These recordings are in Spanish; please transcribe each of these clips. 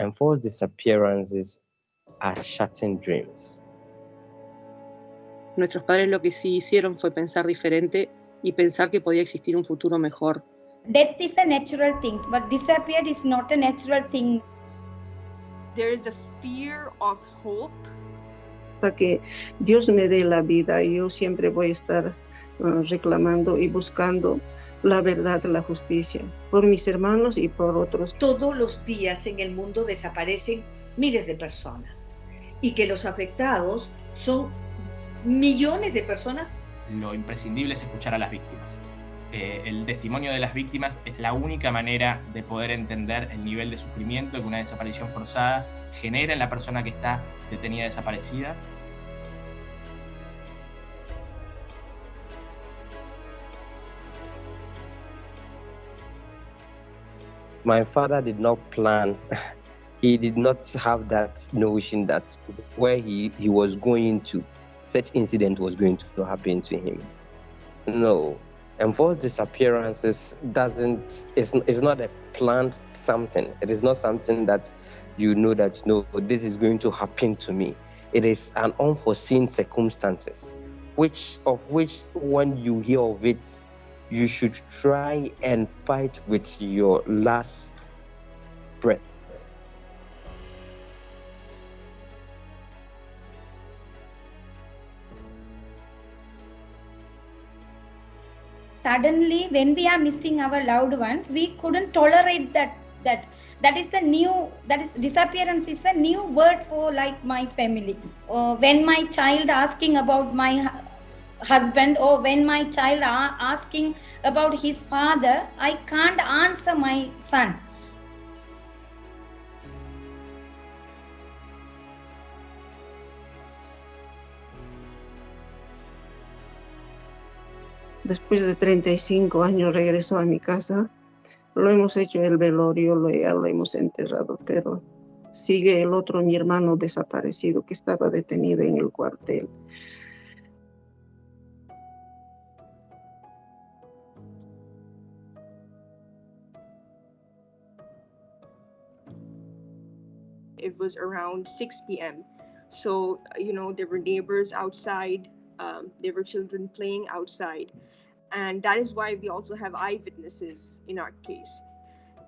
Enforced disappearances are shattered dreams. Nuestros padres lo que sí hicieron fue pensar diferente y pensar que podía existir un futuro mejor. Death is a natural thing, but disappear is not a natural thing. There is a fear of hope. Hasta que Dios me dé la vida, yo siempre voy a estar uh, reclamando y buscando la verdad, la justicia, por mis hermanos y por otros. Todos los días en el mundo desaparecen miles de personas y que los afectados son millones de personas. Lo imprescindible es escuchar a las víctimas. Eh, el testimonio de las víctimas es la única manera de poder entender el nivel de sufrimiento que una desaparición forzada genera en la persona que está detenida desaparecida my father did not plan he did not have that notion that where he, he was going to such incident was going to happen to him. No. Enforced disappearances doesn't is, is not a planned something. It is not something that you know that no this is going to happen to me. It is an unforeseen circumstances which of which when you hear of it you should try and fight with your last breath. Suddenly, when we are missing our loved ones, we couldn't tolerate that. That that is the new that is disappearance is a new word for like my family. Uh, when my child asking about my husband or when my child are asking about his father, I can't answer my son. Después de 35 años regresó a mi casa. Lo hemos hecho el velorio, lo, lo hemos enterrado, pero sigue el otro, mi hermano desaparecido, que estaba detenido en el cuartel. It was around 6 p.m. So, you know, there were neighbors outside, um, there were children playing outside. And that is why we also have eyewitnesses in our case.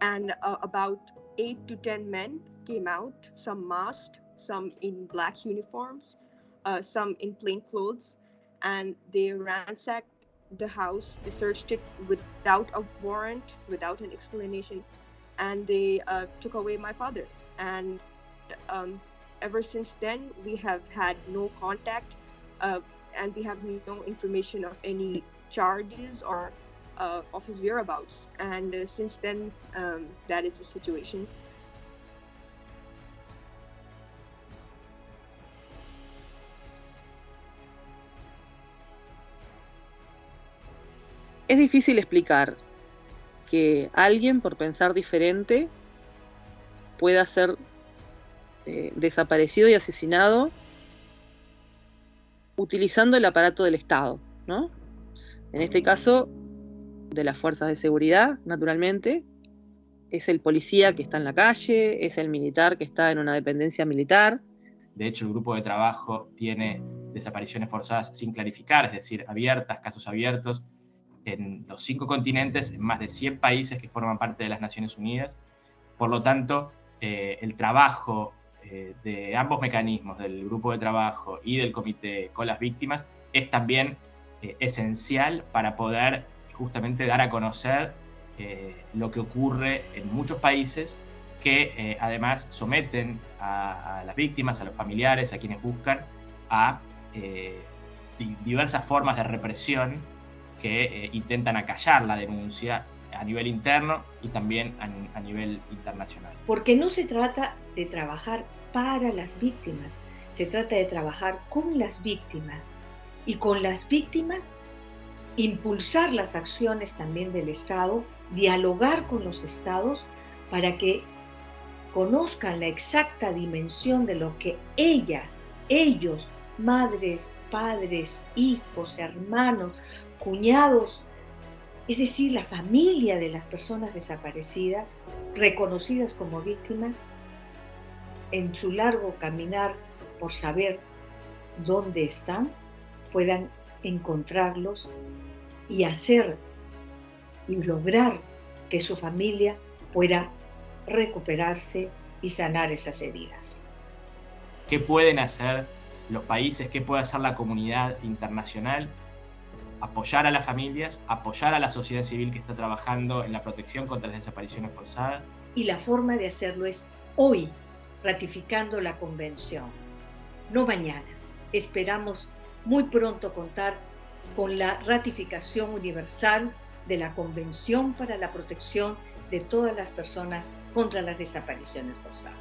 And uh, about eight to 10 men came out, some masked, some in black uniforms, uh, some in plain clothes. And they ransacked the house, they searched it without a warrant, without an explanation. And they uh, took away my father. And um, ever since then, we have had no contact uh, and we have no information of any charges or uh, of his whereabouts. And uh, since then, um, that is the situation. Es difícil explicar que alguien por pensar diferente pueda ser eh, desaparecido y asesinado utilizando el aparato del Estado, ¿no? En este caso, de las fuerzas de seguridad, naturalmente, es el policía que está en la calle, es el militar que está en una dependencia militar. De hecho, el grupo de trabajo tiene desapariciones forzadas sin clarificar, es decir, abiertas, casos abiertos, en los cinco continentes, en más de 100 países que forman parte de las Naciones Unidas. Por lo tanto, eh, el trabajo eh, de ambos mecanismos, del grupo de trabajo y del comité con las víctimas, es también eh, esencial para poder justamente dar a conocer eh, lo que ocurre en muchos países que además someten a, las víctimas, a los familiares, a quienes buscan, a diversas formas de represión que intentan acallar la denuncia a nivel interno y también a, nivel internacional. Porque no se trata de trabajar para las víctimas, se trata de trabajar con las víctimas y con las víctimas impulsar las acciones también del Estado, dialogar con los estados para que conozcan la exacta dimensión de lo que ellas, ellos, madres, padres, hijos, hermanos, cuñados, es decir, la familia de las personas desaparecidas, reconocidas como víctimas, en su largo caminar por saber dónde están, puedan encontrarlos y hacer y lograr que su familia pueda recuperarse y sanar esas heridas. ¿Qué pueden hacer los países? ¿Qué puede hacer la comunidad internacional? Apoyar a las familias, apoyar a la sociedad civil que está trabajando en la protección contra las desapariciones forzadas. Y la forma de hacerlo es hoy, ratificando la convención, no mañana. Esperamos muy pronto contar con la ratificación universal de la Convención para la Protección de todas las personas contra las desapariciones forzadas.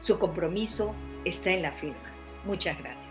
Su compromiso está en la firma. Muchas gracias.